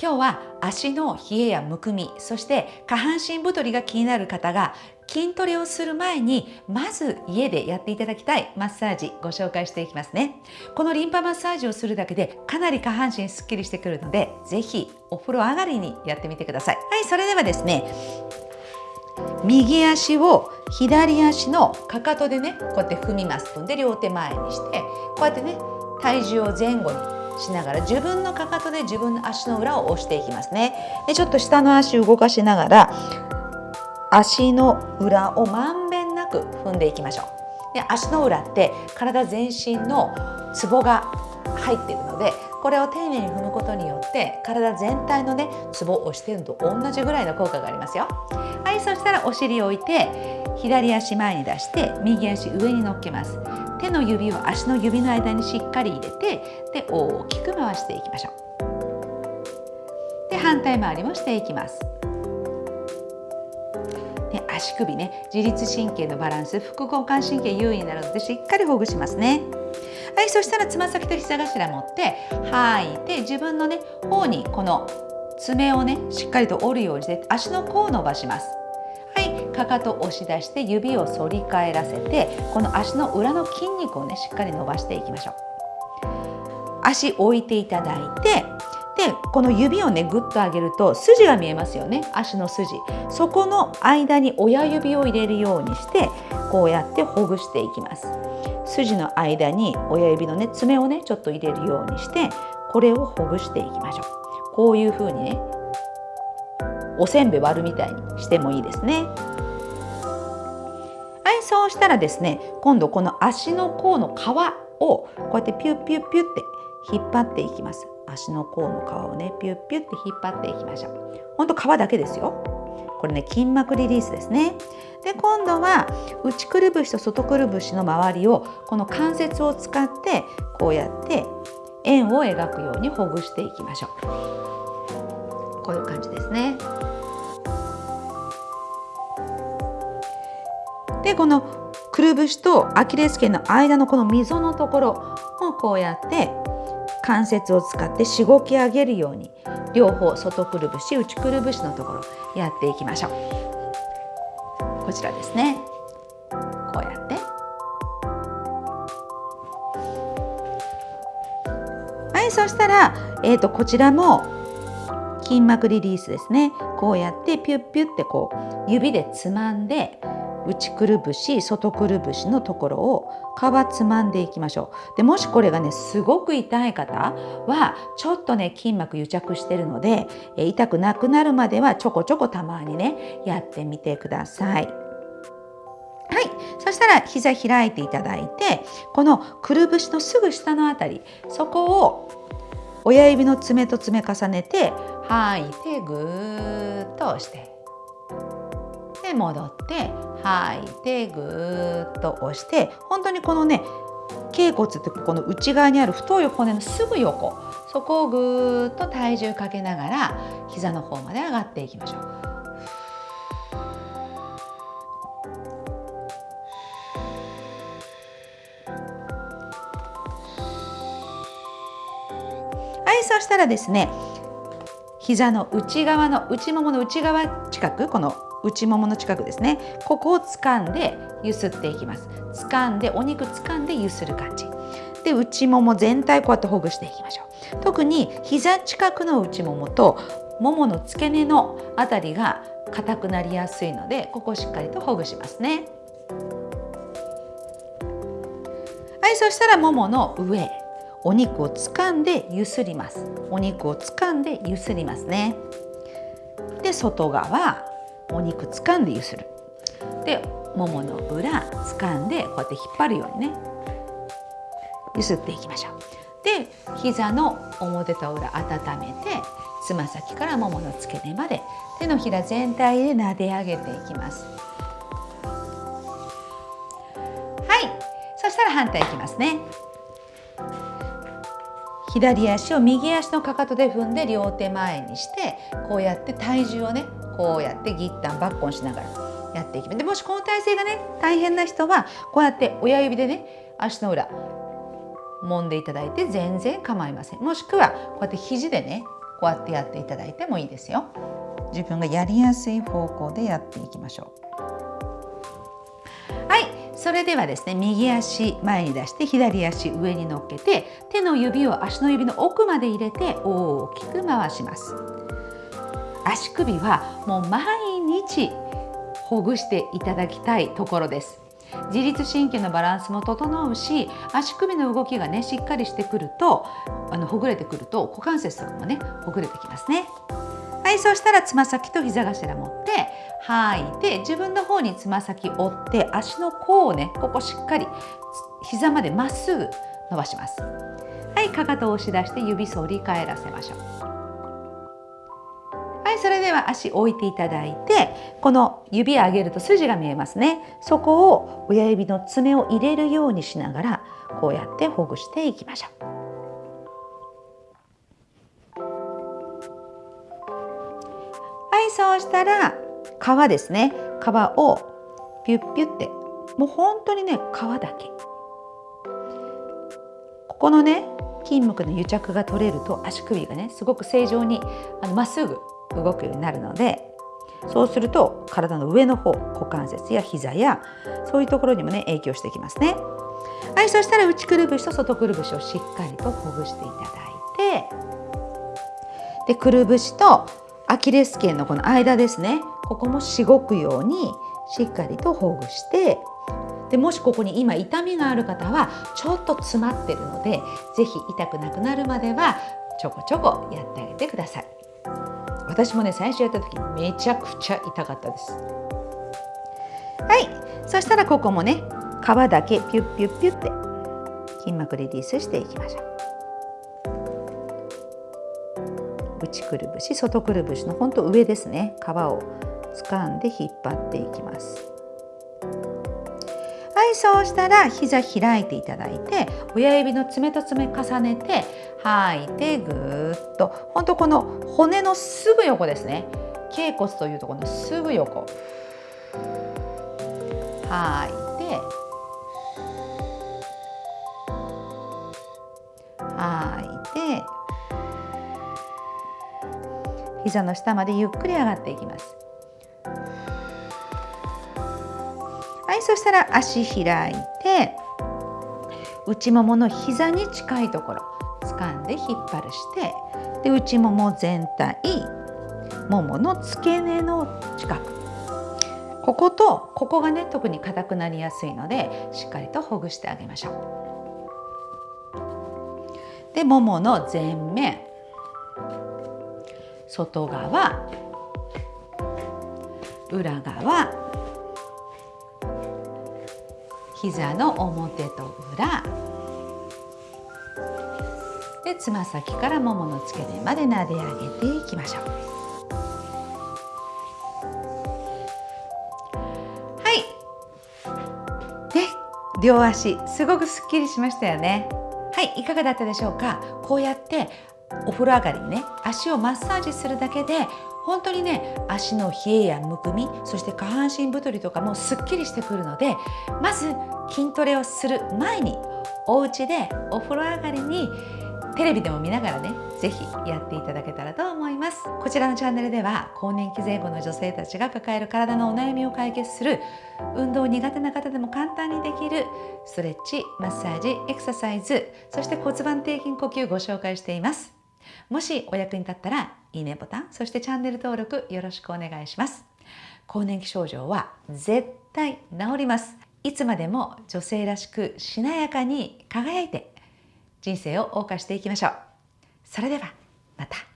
今日は足の冷えやむくみそして下半身太りが気になる方が筋トレをする前にまず家でやっていただきたいマッサージご紹介していきますね。このリンパマッサージをするだけでかなり下半身すっきりしてくるのでぜひお風呂上がりにやってみてください。はいそれではですね右足を左足のかかとでねこうやって踏みます。踏んで両手前にしてこうやってね体重を前後にしながら自分のかかとで自分の足の裏を押していきますね。でちょっと下の足を動かしながら足の裏をまんべんなく踏んでいきましょう。で足の裏って体全身のツボが入っているのでこれを丁寧に踏むことによって体全体のねツボを押してるのと同じぐらいの効果がありますよ。はいそしたらお尻を置いて左足前に出して右足上に乗っけます。手の指を足の指の間にしっかり入れてで大きく回していきましょう。で反対回りもしていきます。で足首ね自律神経のバランス副交感神経優位になるのでしっかりほぐしますね。はいそしたらつま先と膝頭持って吐いて自分のね方にこの爪をねしっかりと折るようにして足の甲を伸ばします。かかと押し出して指を反り返らせてこの足の裏の筋肉をねしっかり伸ばしていきましょう。足置いていただいてでこの指をねぐっと上げると筋が見えますよね。足の筋。そこの間に親指を入れるようにしてこうやってほぐしていきます。筋の間に親指のね爪をねちょっと入れるようにしてこれをほぐしていきましょう。こういう風にねおせんべい割るみたいにしてもいいですね。はいそうしたらですね今度この足の甲の皮をこうやってピュッピュッピュッって引っ張っていきます。足の甲の皮をねピュッピュッって引っ張っていきましょう。ほんと皮だけですよ。これね筋膜リリースですね。で今度は内くるぶしと外くるぶしの周りをこの関節を使ってこうやって円を描くようにほぐしていきましょう。こういう感じですね。でこのくるぶしとアキレス腱の間のこの溝のところをこうやって関節を使ってしごき上げるように両方外くるぶし内くるぶしのところやっていきましょう。こちらですね。こうやって。はいそしたら、えーと、とこちらも筋膜リリースですね。こうやってピュッピュッてこう指でつまんで内くるぶし外くるぶしのところを皮つまんでいきましょう。でもしこれがねすごく痛い方はちょっとね筋膜癒着してるので痛くなくなるまではちょこちょこたまにねやってみてください。はい、そしたら膝開いていただいてこのくるぶしのすぐ下のあたりそこを親指の爪と爪重ねて吐いてぐーっと押して。戻って吐いてぐーっと押して本当にこのね頸骨ってこの内側にある太い骨のすぐ横そこをぐーっと体重かけながら膝の方まで上がっていきましょう。はいそしたらですね膝の内側の内ももの内側近くこの内ももの近くですね。ここを掴んでゆすっていきます。掴んでお肉掴んでゆする感じ。で内もも全体こうやってほぐしていきましょう。特に膝近くの内ももとももの付け根のあたりが硬くなりやすいのでここをしっかりとほぐしますね。はいそしたらももの上。お肉を掴んでゆすります。お肉を掴んでゆすりますね。で外側。お肉掴んでゆする。でももの裏掴んでこうやって引っ張るようにね。ゆすっていきましょう。で膝の表と裏温めてつま先からももの付け根まで手のひら全体で撫で上げていきます。はい。そしたら反対いきますね。左足を右足のかかとで踏んで両手前にしてこうやって体重をねこうやってギッタンバッコンしながらやっていきます。でもしこの体勢がね大変な人はこうやって親指でね足の裏揉んでいただいて全然構いません。もしくはこうやって肘でねこうやってやっていただいてもいいですよ。自分がやりやすい方向でやっていきましょう。はい。それではですね右足前に出して左足上に乗っけて手の指を足の指の奥まで入れて大きく回します。足首はもう毎日ほぐしていただきたいところです。自律神経のバランスも整うし足首の動きがねしっかりしてくるとあのほぐれてくると股関節とかもねほぐれてきますね。はいそうしたらつま先と膝頭持って吐いて自分の方につま先折って足の甲をねここしっかり膝までまっすぐ伸ばします。はいかかとを押し出して指反り返らせましょう。では足置いていただいてこの指上げると筋が見えますね。そこを親指の爪を入れるようにしながらこうやってほぐしていきましょう。はいそうしたら皮ですね。皮をピュッピュってもう本当にね皮だけ。ここのね筋膜の癒着が取れると足首がねすごく正常にまっすぐ動くようになるのでそうすると体の上の方股関節や膝やそういうところにもね影響してきますね。はいそしたら内くるぶしと外くるぶしをしっかりとほぐしていただいてでくるぶしとアキレス腱のこの間ですね。ここもしごくようにしっかりとほぐしてでもしここに今痛みがある方はちょっと詰まってるので是非痛くなくなるまではちょこちょこやってあげてください。私もね最初やった時めちゃくちゃ痛かったです。はい。そしたらここもね皮だけピュッピュッピュッて筋膜リリースしていきましょう。内くるぶし外くるぶしのほんと上ですね。皮を掴んで引っ張っていきます。はいそうしたら膝開いていただいて親指の爪と爪重ねて吐いてぐーっと。ほんとこの骨のすぐ横ですね。頸骨というところのすぐ横。吐いて。吐いて。膝の下までゆっくり上がっていきます。はいそしたら足開いて内ももの膝に近いところ掴んで引っ張るしてで内もも全体ももの付け根の近くこことここがね特に硬くなりやすいのでしっかりとほぐしてあげましょう。でももの前面外側裏側膝の表と裏。でつま先からももの付け根まで撫で上げていきましょう。はい。で両足すごくすっきりしましたよね。はいいかがだったでしょうか？こうやってお風呂上がりにね足をマッサージするだけで本当にね足の冷えやむくみそして下半身太りとかもすっきりしてくるのでまず筋トレをする前にお家でお風呂上がりにテレビでも見ながらね是非やっていただけたらと思います。こちらのチャンネルでは更年期前後の女性たちが抱える体のお悩みを解決する運動苦手な方でも簡単にできるストレッチマッサージエクササイズそして骨盤底筋呼吸ご紹介しています。もしお役に立ったらいいねボタンそしてチャンネル登録よろしくお願いします。更年期症状は絶対治ります。いつまでも女性らしくしなやかに輝いて人生を謳歌していきましょう。それではまた。